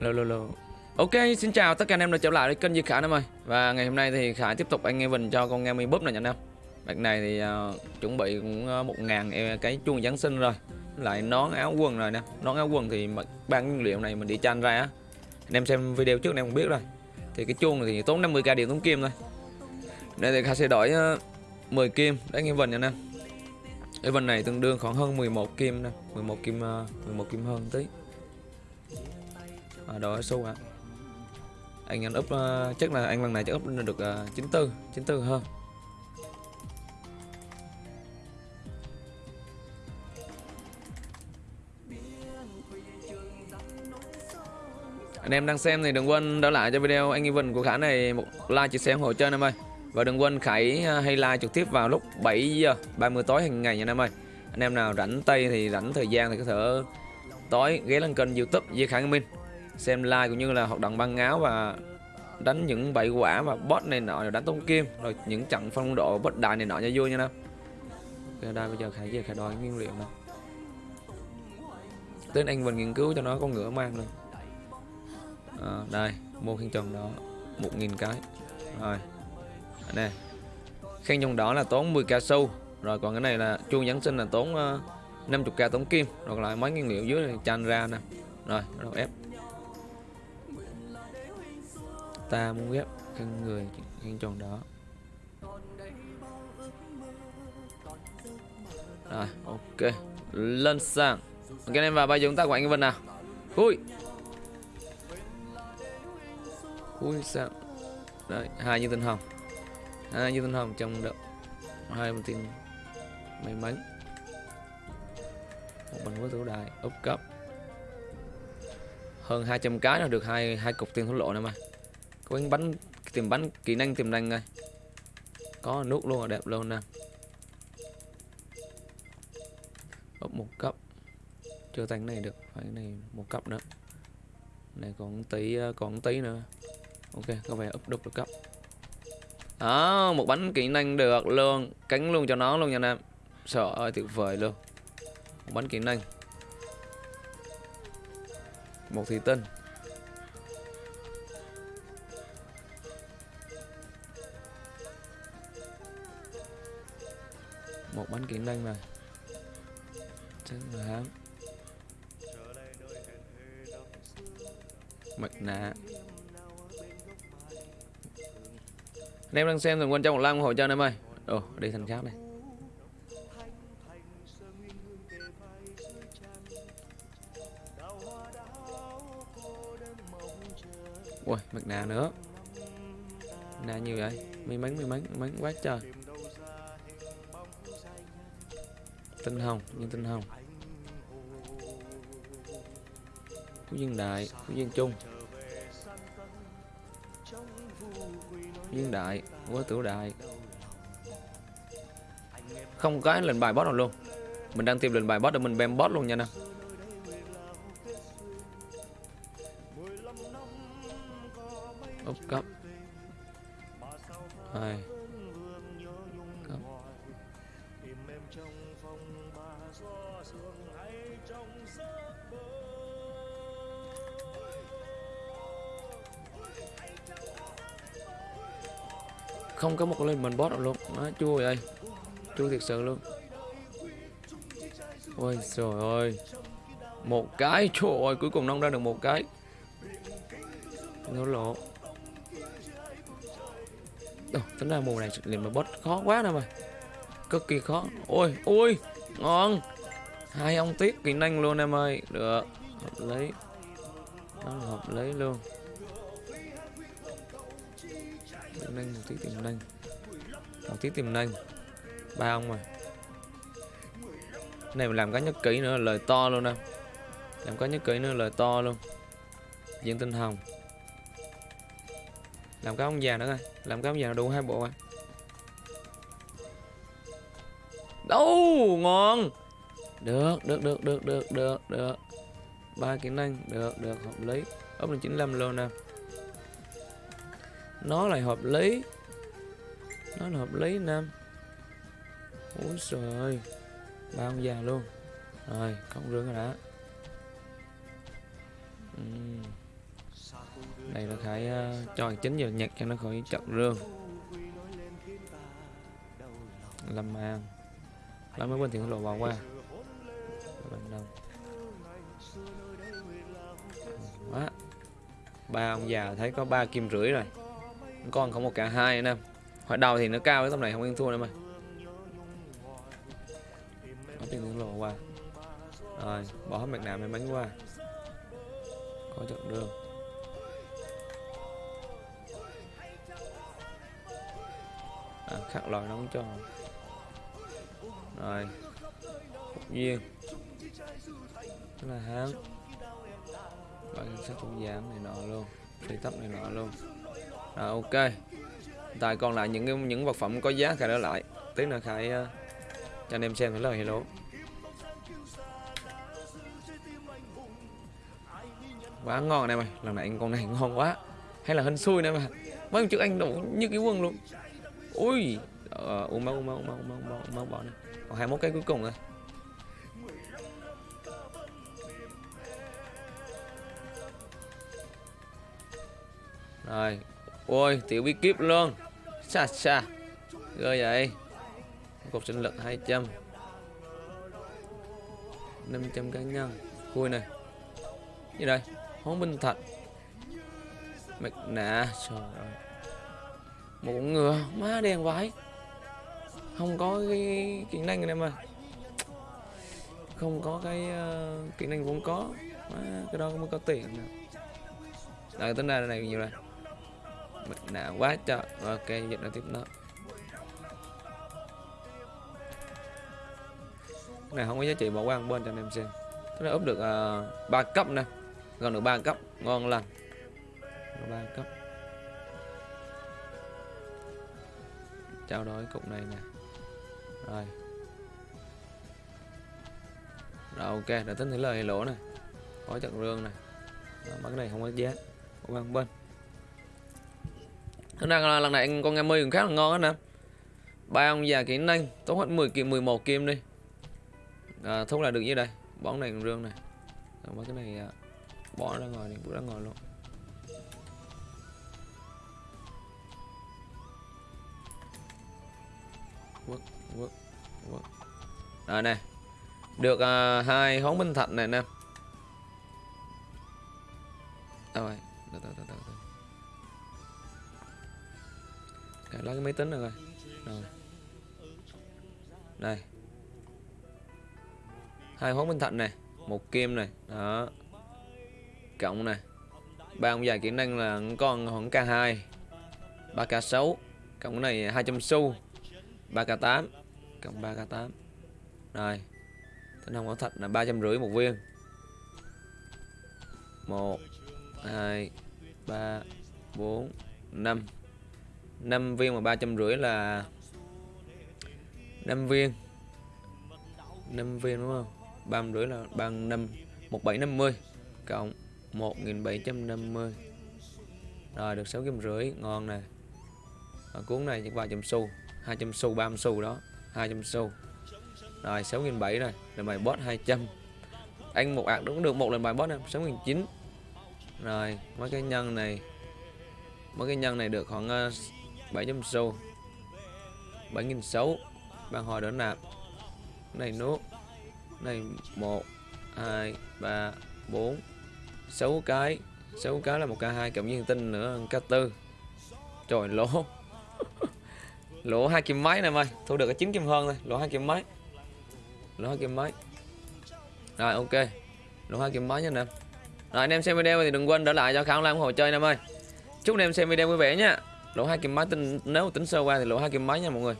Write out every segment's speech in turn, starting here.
Lô lô lô. Ok, xin chào tất cả anh em đã trở lại với kênh Di Khải em ơi. Và ngày hôm nay thì Khải tiếp tục anh em mình cho con nghe mi búp này nha anh em. Bạch này thì uh, chuẩn bị cũng ờ, uh, 1 ngàn e, cái chuông Giáng sinh rồi. Lại nón áo quần rồi nè. Nón áo quần thì ban nguyên liệu này mình đi tranh ra á. Anh em xem video trước anh em cũng biết rồi. Thì cái chuông này thì tốn 50k điện tốn kim thôi. Đây thì Khải sẽ đổi ờ, uh, 10 kim để anh em mình nha anh em. Event này tương đương khoảng hơn 11 kim nè. 11 kim uh, 11 kim hơn tí à, Đồ xu ạ. À. Anh anh up uh, chắc là anh lần này chắc up được uh, 94 94 hơn. Anh em đang xem thì đừng quên đỡ lại cho video anh Event của Khả này một like chia sẻ ủng hộ cho anh em ơi. Và đừng quên Khải ờ, hay like trực tiếp vào lúc 7 giờ 30 tối hàng ngày nha anh em ơi. Anh em nào rảnh tay thì rảnh thời gian thì có thể tối ghé lên kênh youtube Di Khải Minh. Xem like cũng như là hoạt động băng áo và đánh những bậy quả và bot này nọ rồi đánh tông kim Rồi những trận phong độ bất đại này nọ cho vui nha em Ok đây bây giờ Khải về Khải đòi nguyên liệu nè. Tên anh mình nghiên cứu cho nó con ngựa mang luôn. À, Đây mua khen tròn đó 1.000 cái. Rồi nè khen trong đó là tốn 10 k sâu rồi còn cái này là chuông giáng sinh là tốn ờ, uh, 50k tốn kim rồi lại mấy nguyên liệu dưới này chan ra nè. Rồi rồi ép ta muốn ghép khăn người, khăn tròn đó. Rồi, ok. Lên sang ok em vào bây giờ chúng ta quảng cái vần nào? Ui ui sao đấy, hai như tinh hồng. Hai như tinh hồng trong đậu. Hai một tiền may mắn. Một bình với thủ đài úp cấp. Hơn 200 cái là được hai hai cục tiền thổ lộ này mà có bánh bắn tìm bắn kỹ năng tìm năng à. rồi có nút luôn là đẹp luôn nè. Úp một cấp. Chưa tăng này được, phải này một cấp nữa. Này còn tí à, còn tí nữa. Ok, có vẻ úp đúc được cấp. Đó, một bánh kỹ năng được luôn. Cánh luôn cho nó luôn nha anh em sợ ơi, tuyệt vời luôn. Một bánh kỹ năng. Một thủy tinh. Một bánh kiện đen này chắc là hám mặt nạ anh em đang xem đừng quên cho một like ủng hộ cho anh em ơi. Ồ, đi thành khác này. Ui mặt nạ nữa. Nạ nhiều vậy. May mắn may mắn may mắn quá trời. Tinh hồng nhưng tinh hồng phú dương đại, phú dương trung. Viên đại quá tử đại. Không có lệnh bài boss nào luôn. Mình đang tìm lệnh bài boss để mình bem boss luôn nha nè. Úp cấp. Hai. Không có một lên mình boss nào luôn. Nó chua vậy chua thiệt sự luôn. Ôi trời ơi. Một cái trời ơi cuối cùng nông ra được một cái. Nó lộ. Ồ, tính ra mùa này liền mà boss khó quá nè mà cực kỳ khó. Ôi ôi, ngon. Hai ông tiếp kỹ năng luôn em ơi. Được. Hợp lý. Nó là hợp lý luôn. Tiềm năng một tí tiềm năng. Một tí tiềm năng. Ba ông mà này, mình làm cái nhất kỹ nữa lời to luôn nè làm cái nhất kỹ nữa lời to luôn. Diện tinh hồng. Làm cái ông già nữa coi. Làm cái ông già đủ hai bộ à đâu ngon. Được được được được được được được. Ba kỹ năng được được hợp lý. Ốp là 95 luôn nè. Nó lại hợp lý. Nó là hợp lý nam ôi trời ba ông già luôn. Rồi không rương rồi đã uhm. đây là khải uh, ờ, cho chính giờ nhặt cho nó khỏi chậm rương. Lâm an lấy mới quên tiền lộ vào qua. Bạn đông quá ba ông già thấy có ba kim rưỡi rồi. Con không một cả hai nữa hồi đầu thì nó cao cái tầm này không yên thua nữa mà. Có tiền tiến lộ qua. Rồi bỏ hết mặt nạ may bánh qua. Có trận đường. À, khắc loại nóng cho rồi. Phục duyên tức là hán. Loại sắc cũng giảm này nọ luôn. Thì tóc này nọ luôn. Rồi ok. Tại còn lại những cái những vật phẩm có giá khai đỡ lại. Tí nữa khai uh, ờ, cho anh em xem cái lời hello. Quá ngon này mày Lần này con này ngon quá. Hay là hên xui này mà Mấy con trước anh đủ như cái quần luôn. Ui ờ, uống máu uống máu uống máu uống máu uống máu, uống máu bỏ đi. Còn 21 cái cuối cùng rồi rồi. Ôi tiểu bí kíp luôn. Xa xa rồi vậy. Cột sinh lực 200 500 cá nhân. Khui này. Gì đây? Hố binh thạch mặt nạ trời ơi. Một ngựa. Má đen vãi không có cái kỹ năng anh em ơi không có cái uh, kỹ năng vốn có. À, cái đó mới có tiền rồi tính ra này nhiều này mình đã quá trời. Ok dịch nó tiếp đó. Cái này không có giá trị bỏ qua một bên cho anh em xem. Cái này úp được ờ, uh, 3 cấp nè. Gần được 3 cấp. Ngon lành. 3 cấp. Trao đổi cục này nè rồi. Rồi ok đã tính thử lời lỗ này có trận rương này rồi, đó, cái này không có giá. Của bên bên Thế ra lần này con nghe mươi cũng khá là ngon á nè. Ba ông già kỹ năng tốt hết 10 kim 11 kim đi. À, thúc là được như đây. Bóng này rương này rồi, cái này à, bỏ ra ngoài đi bước ra ngoài luôn. Quất quất rồi nè. Được à, hai hóng minh thạch này nè. Rồi? Từ từ từ từ từ lấy cái máy tính rồi rồi rồi. Đây. Hai hóng minh thạch này một kim này đó. Cộng này ba ông già kỹ năng là con khoảng k2 3k6 cộng cái này 200 xu. 3k8 cộng 3k8 rồi. Tinh hồng bảo thạch là ba trăm rưỡi một viên. Một, hai, ba, bốn, năm. Năm viên mà ba trăm rưỡi là năm viên. Năm viên đúng không? Ba rưỡi là bằng năm, một bảy năm mươi. Cộng một nghìn bảy trăm năm mươi. Rồi, được sáu kim rưỡi. Ngon nè. Ở cuốn này chắc vài chùm xu. 200 xu 30 xu đó. 200 xu. Rồi 6.700 rồi lần bài boss 200 anh một ạc đúng được một lần bài boss em 6.900 rồi mấy cái nhân này mấy cái nhân này được khoảng ờ, uh, 700 xu 7.600 ban hồi đỡ nạp. Này nốt này 1 2 3 4 6 cái. 6 cái là một k2 cộng với tinh nữa k4 trời lỗ lỗ hai kim mấy này ơi thu được cái chín kim hơn thôi. Lỗ hai kim mấy lỗ hai kim mấy rồi ok. Lỗ hai kim mấy nha anh em rồi anh em xem video thì đừng quên đỡ lại cho khảo ủng hộ chơi anh em ơi chúc anh em xem video vui vẻ nhá lỗ hai kim mấy tính nếu tính sơ qua thì lỗ hai kim mấy nha mọi người.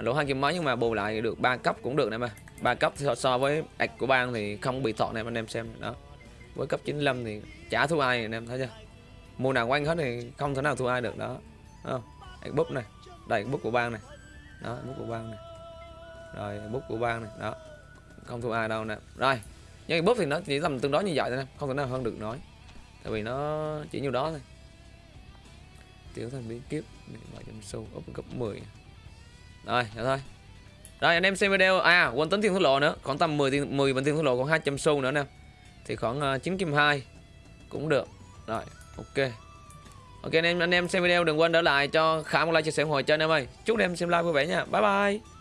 Lỗ hai kim mấy nhưng mà bù lại được ba cấp cũng được nè ơi ba cấp so, so với ạch của bang thì không bị thọ này anh em xem. Đó. Với cấp 95 thì chả thua ai anh em thấy chưa? Mùa nào quanh hết thì không thể nào thua ai được đó. Không? Ạch búp này đây bút của bang này. Đó bút của bang này. Rồi bút của bang này. Đó không thua ai đâu nè. Rồi nhưng bút thì nó chỉ tầm tương đối như vậy thôi không thể nào hơn được nói tại vì nó chỉ nhiêu đó thôi. Tiểu thành bí kiếp vài trăm xu up cấp 10 rồi vậy thôi. Rồi anh em xem video. À quên tính tiền thua lộ nữa. Khoảng tầm 10 tiền 10 bên tiền thua lộ còn 200 xu nữa nè. Thì khoảng à, uh, 9 kim 2 cũng được. Rồi ok ok, anh em anh em xem video, đừng quên để lại cho khả một like, chia sẻ ủng hộ cho anh em ơi. Chúc anh em xem live vui vẻ nha. Bye bye.